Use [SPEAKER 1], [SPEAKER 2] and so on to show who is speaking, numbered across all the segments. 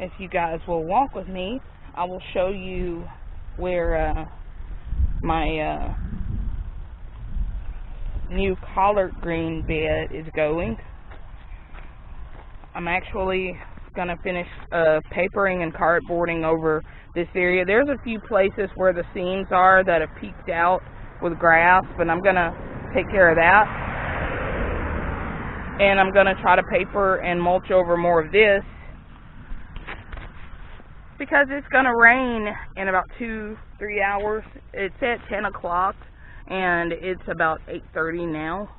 [SPEAKER 1] if you guys will walk with me, I will show you where uh, my uh, new collard green bed is going. I'm actually going to finish uh, papering and cardboarding over this area. There's a few places where the seams are that have peeked out with grass, but I'm going to take care of that. And I'm going to try to paper and mulch over more of this because it's going to rain in about two, three hours. It's at 10 o'clock and it's about 8.30 now.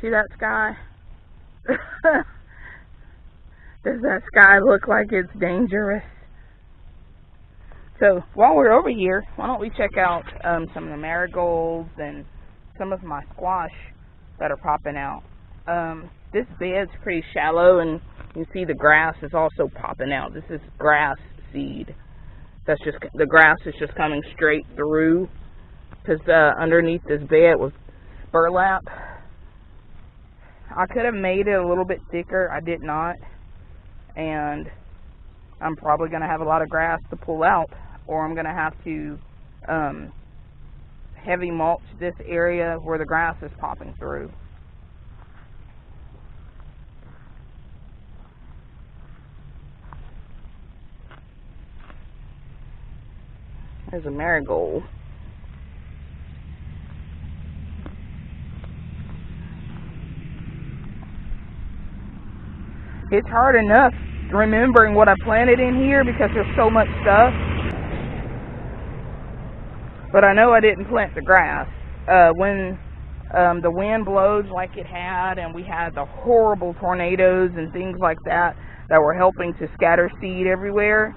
[SPEAKER 1] See that sky? Does that sky look like it's dangerous? So while we're over here, why don't we check out um, some of the marigolds and some of my squash that are popping out. Um, this bed's pretty shallow and you see the grass is also popping out. This is grass seed. That's just, the grass is just coming straight through because uh, underneath this bed was burlap. I could have made it a little bit thicker. I did not. And I'm probably going to have a lot of grass to pull out or I'm going to have to um, heavy mulch this area where the grass is popping through. There's a marigold. It's hard enough remembering what I planted in here because there's so much stuff. But I know I didn't plant the grass. Uh, when um, the wind blows like it had and we had the horrible tornadoes and things like that that were helping to scatter seed everywhere,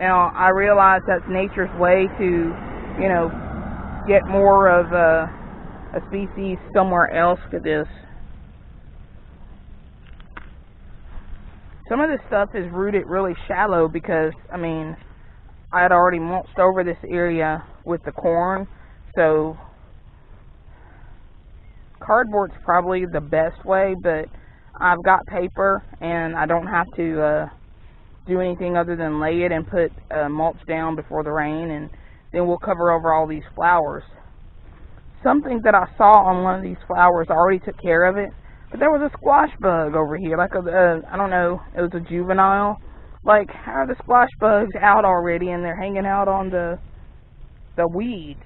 [SPEAKER 1] now, I realize that's nature's way to, you know, get more of a, a species somewhere else for this. Some of this stuff is rooted really shallow because, I mean, I had already mulched over this area with the corn, so cardboard's probably the best way, but I've got paper and I don't have to uh, do anything other than lay it and put uh, mulch down before the rain and then we'll cover over all these flowers. Something that I saw on one of these flowers already took care of it, but there was a squash bug over here, like a, uh, don't know, it was a juvenile. Like, how are the squash bugs out already and they're hanging out on the, the weeds,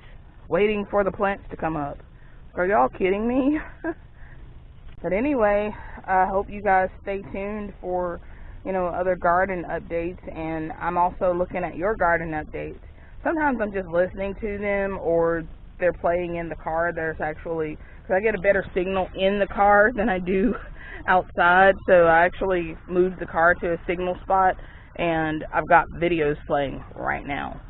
[SPEAKER 1] waiting for the plants to come up? Are y'all kidding me? but anyway, I hope you guys stay tuned for you know, other garden updates, and I'm also looking at your garden updates. Sometimes I'm just listening to them, or they're playing in the car. There's actually, because I get a better signal in the car than I do outside, so I actually moved the car to a signal spot, and I've got videos playing right now.